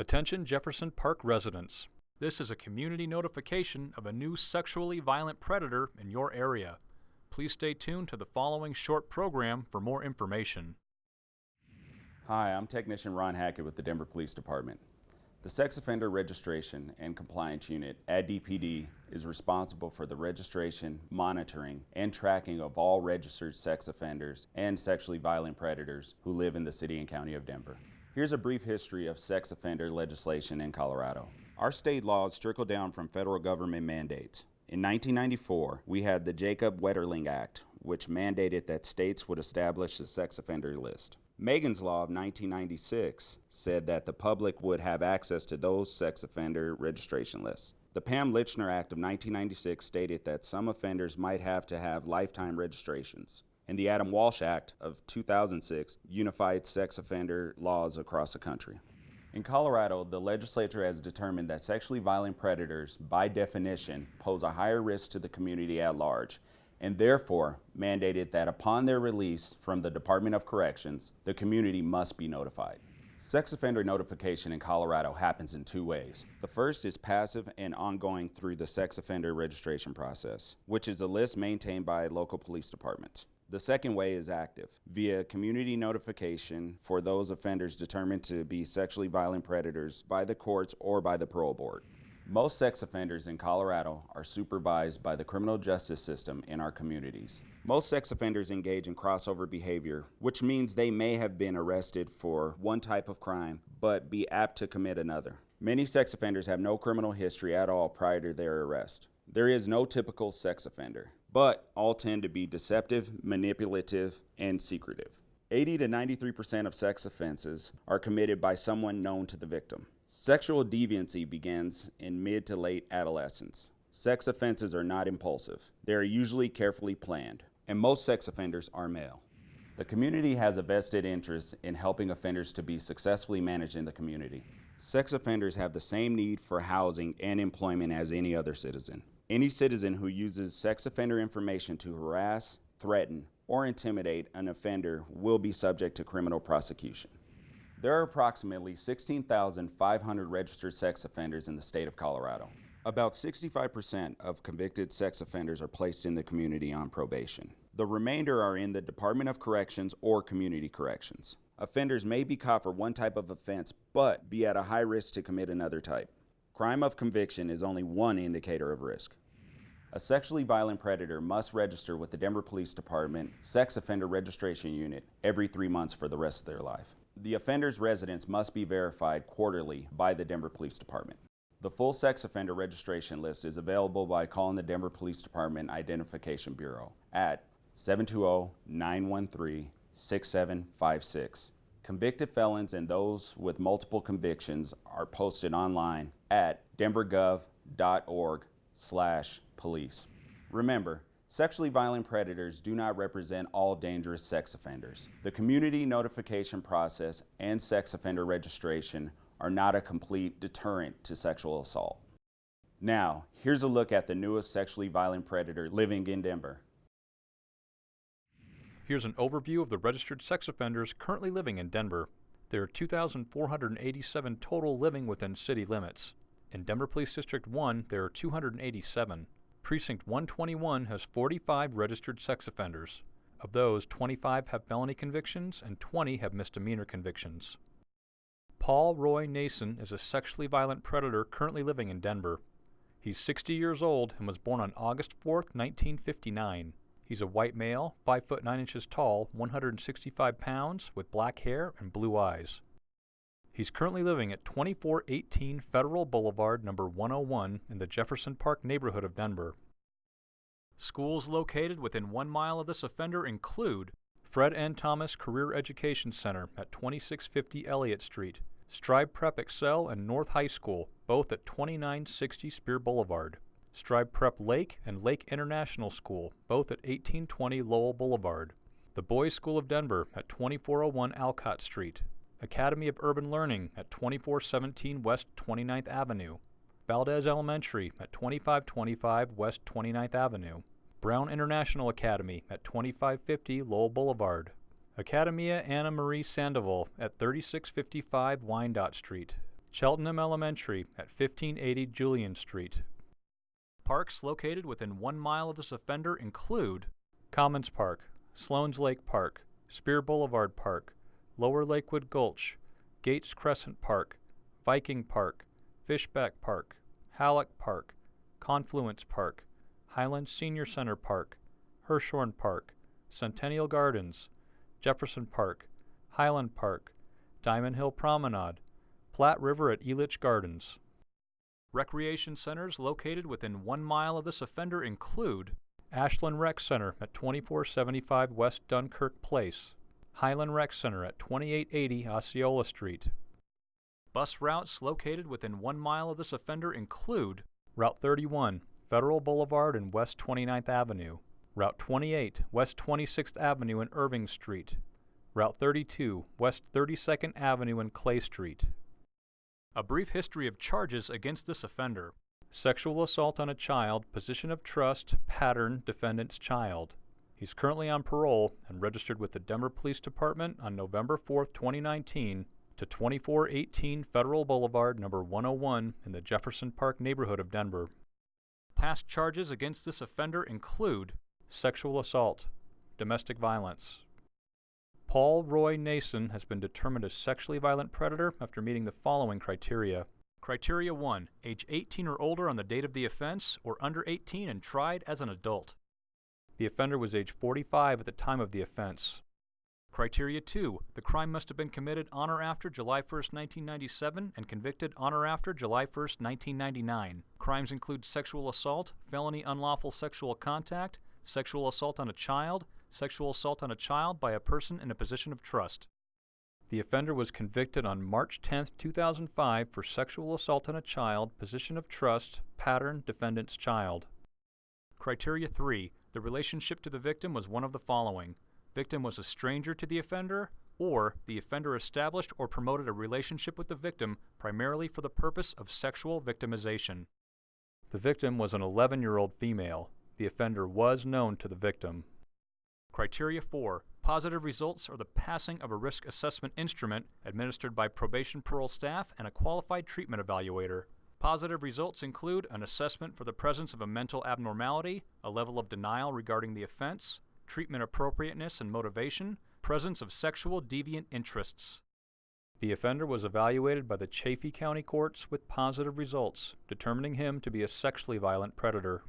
Attention Jefferson Park residents. This is a community notification of a new sexually violent predator in your area. Please stay tuned to the following short program for more information. Hi, I'm Technician Ron Hackett with the Denver Police Department. The Sex Offender Registration and Compliance Unit at DPD is responsible for the registration, monitoring, and tracking of all registered sex offenders and sexually violent predators who live in the City and County of Denver. Here's a brief history of sex offender legislation in Colorado. Our state laws trickle down from federal government mandates. In 1994, we had the Jacob Wetterling Act, which mandated that states would establish a sex offender list. Megan's Law of 1996 said that the public would have access to those sex offender registration lists. The Pam Lychner Act of 1996 stated that some offenders might have to have lifetime registrations and the Adam Walsh Act of 2006 unified sex offender laws across the country. In Colorado, the legislature has determined that sexually violent predators, by definition, pose a higher risk to the community at large, and therefore mandated that upon their release from the Department of Corrections, the community must be notified. Sex offender notification in Colorado happens in two ways. The first is passive and ongoing through the sex offender registration process, which is a list maintained by local police departments. The second way is active, via community notification for those offenders determined to be sexually violent predators by the courts or by the parole board. Most sex offenders in Colorado are supervised by the criminal justice system in our communities. Most sex offenders engage in crossover behavior, which means they may have been arrested for one type of crime, but be apt to commit another. Many sex offenders have no criminal history at all prior to their arrest. There is no typical sex offender but all tend to be deceptive, manipulative, and secretive. 80 to 93% of sex offenses are committed by someone known to the victim. Sexual deviancy begins in mid to late adolescence. Sex offenses are not impulsive. They are usually carefully planned, and most sex offenders are male. The community has a vested interest in helping offenders to be successfully managed in the community. Sex offenders have the same need for housing and employment as any other citizen. Any citizen who uses sex offender information to harass, threaten, or intimidate an offender will be subject to criminal prosecution. There are approximately 16,500 registered sex offenders in the state of Colorado. About 65% of convicted sex offenders are placed in the community on probation. The remainder are in the Department of Corrections or Community Corrections. Offenders may be caught for one type of offense, but be at a high risk to commit another type. Crime of conviction is only one indicator of risk. A sexually violent predator must register with the Denver Police Department Sex Offender Registration Unit every three months for the rest of their life. The offender's residence must be verified quarterly by the Denver Police Department. The full sex offender registration list is available by calling the Denver Police Department Identification Bureau at 720-913-6756. Convicted felons and those with multiple convictions are posted online at denvergov.org slash police. Remember, sexually violent predators do not represent all dangerous sex offenders. The community notification process and sex offender registration are not a complete deterrent to sexual assault. Now, here's a look at the newest sexually violent predator living in Denver. Here's an overview of the registered sex offenders currently living in Denver. There are 2,487 total living within city limits. In Denver Police District 1, there are 287. Precinct 121 has 45 registered sex offenders. Of those, 25 have felony convictions and 20 have misdemeanor convictions. Paul Roy Nason is a sexually violent predator currently living in Denver. He's 60 years old and was born on August 4, 1959. He's a white male, 5 foot 9 inches tall, 165 pounds, with black hair and blue eyes. He's currently living at 2418 Federal Boulevard, number 101, in the Jefferson Park neighborhood of Denver. Schools located within one mile of this offender include Fred N. Thomas Career Education Center at 2650 Elliott Street, Strive Prep Excel and North High School, both at 2960 Speer Boulevard, Strive Prep Lake and Lake International School, both at 1820 Lowell Boulevard, the Boys School of Denver at 2401 Alcott Street, Academy of Urban Learning at 2417 West 29th Avenue, Valdez Elementary at 2525 West 29th Avenue, Brown International Academy at 2550 Lowell Boulevard, Academia Ana Marie Sandoval at 3655 Wyandotte Street, Cheltenham Elementary at 1580 Julian Street. Parks located within one mile of this offender include Commons Park, Sloan's Lake Park, Speer Boulevard Park, Lower Lakewood Gulch, Gates Crescent Park, Viking Park, Fishback Park, Halleck Park, Confluence Park, Highland Senior Center Park, Hirshhorn Park, Centennial Gardens, Jefferson Park, Highland Park, Diamond Hill Promenade, Platte River at Elitch Gardens. Recreation centers located within one mile of this offender include Ashland Rec Center at 2475 West Dunkirk Place, Highland Rec Center at 2880 Osceola Street. Bus routes located within one mile of this offender include Route 31, Federal Boulevard and West 29th Avenue, Route 28, West 26th Avenue and Irving Street, Route 32, West 32nd Avenue and Clay Street. A brief history of charges against this offender. Sexual assault on a child, position of trust, pattern, defendant's child. He's currently on parole and registered with the Denver Police Department on November 4, 2019 to 2418 Federal Boulevard, number 101 in the Jefferson Park neighborhood of Denver. Past charges against this offender include sexual assault, domestic violence. Paul Roy Nason has been determined a sexually violent predator after meeting the following criteria. Criteria 1. Age 18 or older on the date of the offense, or under 18 and tried as an adult. The offender was age 45 at the time of the offense. Criteria 2. The crime must have been committed on or after July 1, 1997 and convicted on or after July 1, 1999. Crimes include sexual assault, felony unlawful sexual contact, sexual assault on a child, sexual assault on a child by a person in a position of trust. The offender was convicted on March 10, 2005 for sexual assault on a child, position of trust, pattern, defendant's child. Criteria 3. The relationship to the victim was one of the following victim was a stranger to the offender, or the offender established or promoted a relationship with the victim primarily for the purpose of sexual victimization. The victim was an 11 year old female. The offender was known to the victim. Criteria 4. Positive results are the passing of a risk assessment instrument administered by probation parole staff and a qualified treatment evaluator. Positive results include an assessment for the presence of a mental abnormality, a level of denial regarding the offense, treatment appropriateness and motivation, presence of sexual deviant interests. The offender was evaluated by the Chaffee County courts with positive results, determining him to be a sexually violent predator.